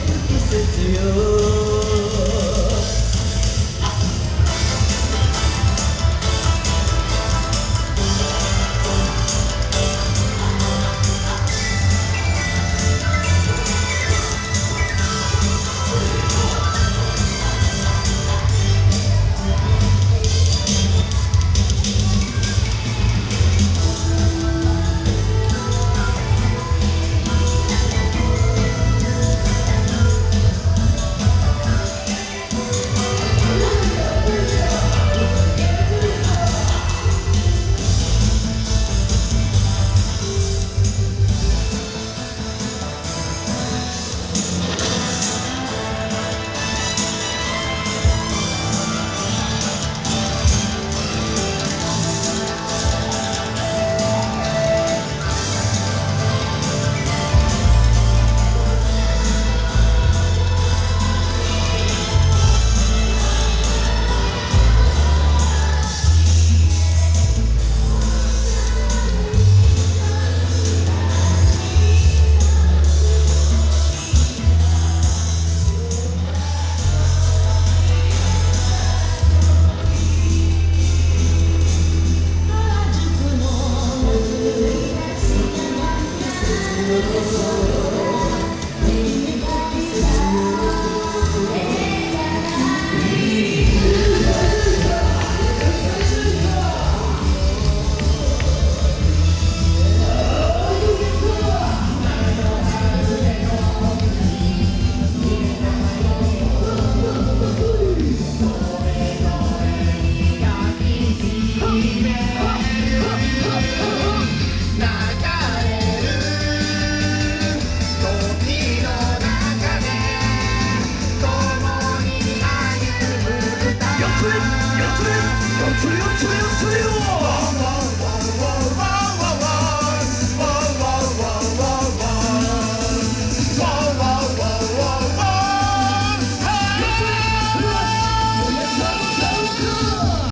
said to you.